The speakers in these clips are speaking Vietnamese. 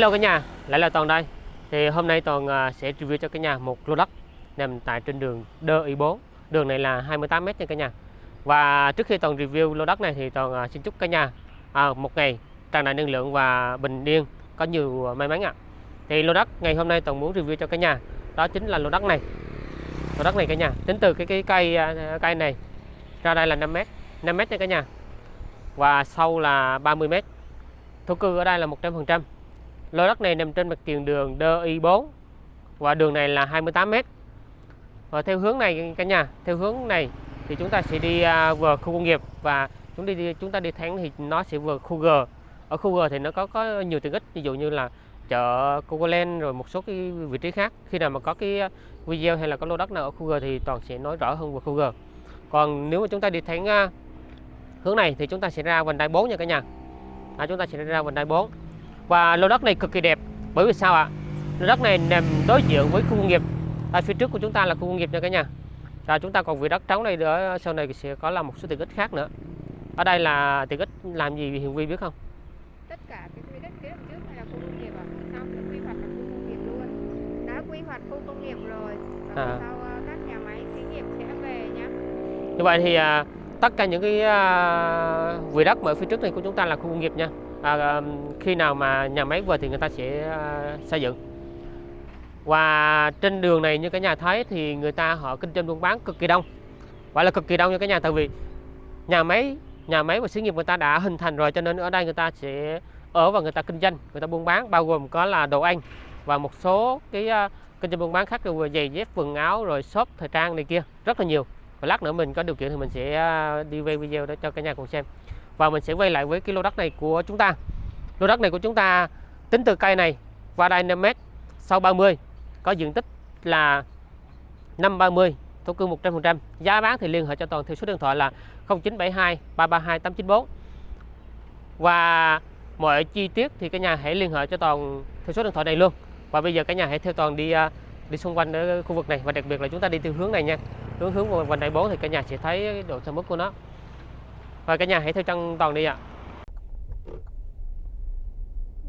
Hello cả nhà, lại là Toàn đây. Thì hôm nay Toàn à, sẽ review cho cả nhà một lô đất nằm tại trên đường Đơ Y 4. Đường này là 28 m nha cả nhà. Và trước khi Toàn review lô đất này thì Toàn à, xin chúc cả nhà à, một ngày tràn đầy năng lượng và bình yên, có nhiều à, may mắn ạ. Thì lô đất ngày hôm nay Toàn muốn review cho cả nhà đó chính là lô đất này. Lô đất này cả nhà, tính từ cái cái cây cây này ra đây là 5 m, 5 m nha cả nhà. Và sâu là 30 m. Thổ cư ở đây là 100%. Lô đất này nằm trên mặt tiền đường DI4 và đường này là 28 m. Và theo hướng này cả nhà, theo hướng này thì chúng ta sẽ đi à, vừa khu công nghiệp và chúng đi chúng ta đi thẳng thì nó sẽ vừa khu G. Ở khu G thì nó có có nhiều tiện ích ví dụ như là chợ Cocoland rồi một số cái vị trí khác. Khi nào mà có cái video hay là có lô đất nào ở khu G thì toàn sẽ nói rõ hơn về khu G. Còn nếu mà chúng ta đi thẳng à, hướng này thì chúng ta sẽ ra vành đai 4 nha cả nhà. À, chúng ta sẽ ra vành đai 4 và lô đất này cực kỳ đẹp. Bởi vì sao ạ? Lô đất này nằm đối diện với khu công nghiệp. Ở phía trước của chúng ta là khu công nghiệp nha cả nhà. Và chúng ta còn vị đất trống này nữa. Sau này sẽ có là một số tiện ích khác nữa. Ở đây là tiện ích làm gì Hiền Vi biết không? Tất cả cái quỹ đất phía trước này là khu công nghiệp ạ. Sau được quy hoạch là khu công nghiệp luôn. Đã quy hoạch khu công nghiệp rồi. Và À. sau ờ, các nhà máy xí nghiệp sẽ về nhá. Như vậy thì à, tất cả những cái à, vị đất mà ở phía trước này của chúng ta là khu công nghiệp nha À, à, khi nào mà nhà máy về thì người ta sẽ à, xây dựng. Và trên đường này như cả nhà thấy thì người ta họ kinh doanh buôn bán cực kỳ đông. Gọi là cực kỳ đông như cả nhà tại vì nhà máy nhà máy và xí nghiệp người ta đã hình thành rồi cho nên ở đây người ta sẽ ở và người ta kinh doanh người ta buôn bán bao gồm có là đồ ăn và một số cái à, kinh doanh buôn bán khác như giày dép quần áo rồi shop thời trang này kia. Rất là nhiều. Và lát nữa mình có điều kiện thì mình sẽ à, đi quay video đó cho cả nhà cùng xem và mình sẽ quay lại với cái lô đất này của chúng ta. Lô đất này của chúng ta tính từ cây này qua đây 5 mét sau 30 có diện tích là 530 thổ cư 100% giá bán thì liên hệ cho toàn theo số điện thoại là 0972 332 894 và mọi chi tiết thì cả nhà hãy liên hệ cho toàn theo số điện thoại này luôn. Và bây giờ cả nhà hãy theo toàn đi à, đi xung quanh ở khu vực này. Và đặc biệt là chúng ta đi từ hướng này nha. Hướng hướng vành đai 4 thì cả nhà sẽ thấy độ sâu mức của nó. Rồi cả nhà hãy theo chân toàn đi ạ.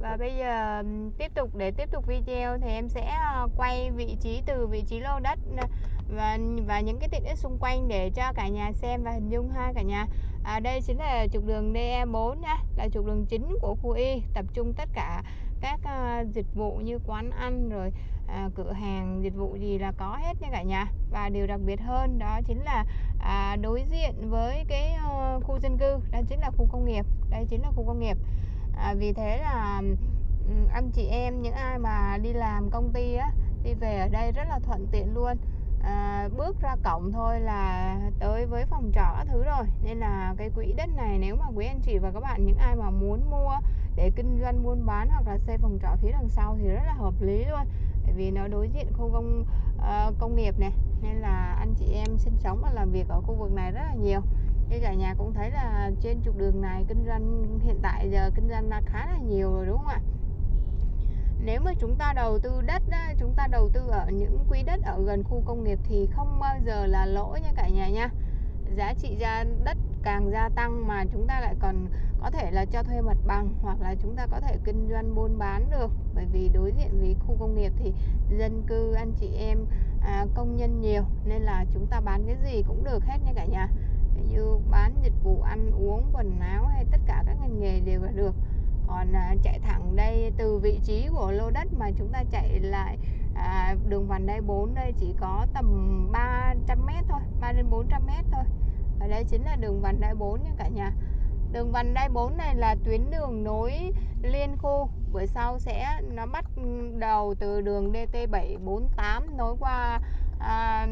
Và bây giờ tiếp tục để tiếp tục video thì em sẽ ờ, quay vị trí từ vị trí lô đất ờ, và và những cái tiện ích xung quanh để cho cả nhà xem và hình dung ha cả nhà. À, đây chính là trục đường DE4 nha là trục đường chính của khu Y tập trung tất cả các uh, dịch vụ như quán ăn rồi uh, cửa hàng dịch vụ gì là có hết nha cả nhà. Và điều đặc biệt hơn đó chính là uh, đối diện với cái uh, khu dân cư đó chính là khu công nghiệp đây chính là khu công nghiệp. Uh, vì thế là um, anh chị em những ai mà đi làm công ty á đi về ở đây rất là thuận tiện luôn à, bước ra cổng thôi là tới với phòng trọ các thứ rồi. Nên là cái quỹ đất này nếu mà quý anh chị và các bạn những ai mà muốn mua để kinh doanh buôn bán hoặc là xây phòng trọ phía đằng sau thì rất là hợp lý luôn. Bởi vì nó đối diện khu công uh, công nghiệp này nên là anh chị em sinh sống và làm việc ở khu vực này rất là nhiều. Như cả nhà cũng thấy là trên trục đường này kinh doanh hiện tại giờ kinh doanh là khá là nhiều rồi đúng không ạ? Nếu mà chúng ta đầu tư đất chúng ta đầu tư ở những quỹ đất ở gần khu công nghiệp thì không bao giờ là lỗ nha cả nhà nha. Giá trị ra đất càng gia tăng mà chúng ta lại còn có thể là cho thuê mặt bằng hoặc là chúng ta có thể kinh doanh buôn bán được. Bởi vì đối diện với khu công nghiệp thì dân cư anh chị em à, công nhân nhiều nên là chúng ta bán cái gì cũng được hết nha cả nhà. Ví như bán dịch vụ ăn uống quần áo hay tất cả các ngành nghề đều là được còn à, chạy thẳng đây từ vị trí của lô đất mà chúng ta chạy lại à, đường vành đai 4 đây chỉ có tầm 300m thôi 3 đến 400m thôi. Và đây chính là đường vành đai 4 nha cả nhà. Đường vành đai 4 này là tuyến đường nối liên khu. Bữa sau sẽ nó bắt đầu từ đường DT748 nối qua à,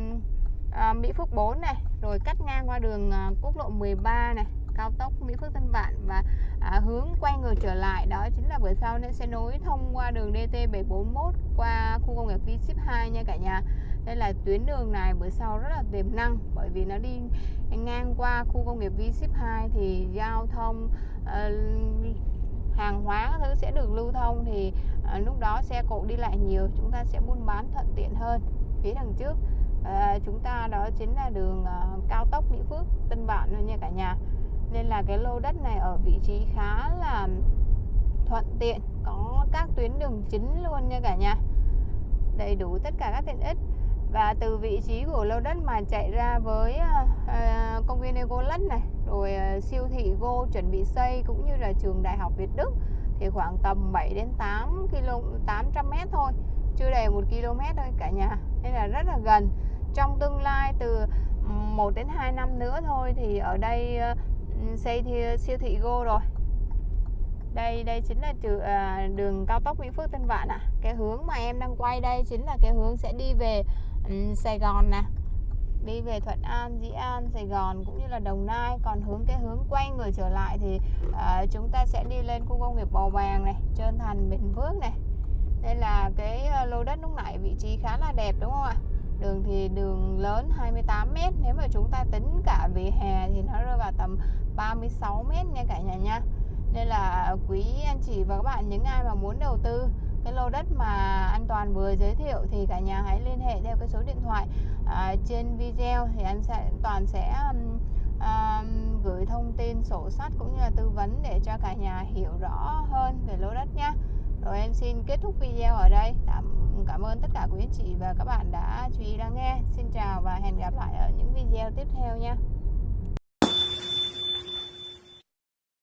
à, Mỹ Phước 4 này rồi cắt ngang qua đường à, quốc lộ 13 này cao tốc Mỹ Phước Tân Vạn và à, hướng quay ngược trở lại. Đó chính là bữa sau nên sẽ nối thông qua đường DT741 qua khu công nghiệp V Ship 2 nha cả nhà. Đây là tuyến đường này bữa sau rất là tiềm năng bởi vì nó đi ngang qua khu công nghiệp V Ship 2 thì giao thông uh, hàng hóa các thứ sẽ được lưu thông thì ờ, lúc đó xe cộ đi lại nhiều chúng ta sẽ buôn bán thuận tiện hơn phía đằng trước. À, chúng ta đó chính là đường à, cao tốc Mỹ Phước Tân Vạn nha cả nhà nên là cái lô đất này ở vị trí khá là thuận tiện có các tuyến đường chính luôn nha cả nhà. Đầy đủ tất cả các tiện ích. Và từ vị trí của lô đất mà chạy ra với uh, công viên Ecoland này rồi uh, siêu thị Go chuẩn bị xây cũng như là trường Đại học Việt Đức thì khoảng tầm 7 đến 8 km 800 m thôi. Chưa đầy 1 km thôi cả nhà. Nên là rất là gần. Trong tương lai từ 1 đến 2 năm nữa thôi thì ở đây uh, xây thì siêu thị Go rồi. Đây đây chính là trừ, à, đường cao tốc Mỹ Phước Tân Vạn ạ. À. cái hướng mà em đang quay đây chính là cái hướng sẽ đi về um, Sài Gòn nè. Đi về Thuận An, Dĩ An, Sài Gòn cũng như là Đồng Nai. Còn hướng cái hướng quay người trở lại thì à, chúng ta sẽ đi lên khu công nghiệp Bầu Bàng này Trơn Thành, Bình Phước này. Đây là cái à, lô đất lúc nãy vị trí khá là đẹp đúng không ạ? Đường lớn 28 m nếu mà chúng ta tính cả vỉa hè thì nó rơi vào tầm 36 m nha cả nhà nha. Nên là quý anh chị và các bạn những ai mà muốn đầu tư cái lô đất mà an Toàn vừa giới thiệu thì cả nhà hãy liên hệ theo cái số điện thoại à, trên video thì anh sẽ Toàn sẽ um, um, gửi thông tin sổ sách cũng như là tư vấn để cho cả nhà hiểu rõ hơn về lô đất nhé rồi em xin kết thúc video ở đây. Cảm, cảm ơn tất cả quý anh chị và các bạn đã chú ý lắng nghe. Xin chào và hẹn gặp lại ở những video tiếp theo nha.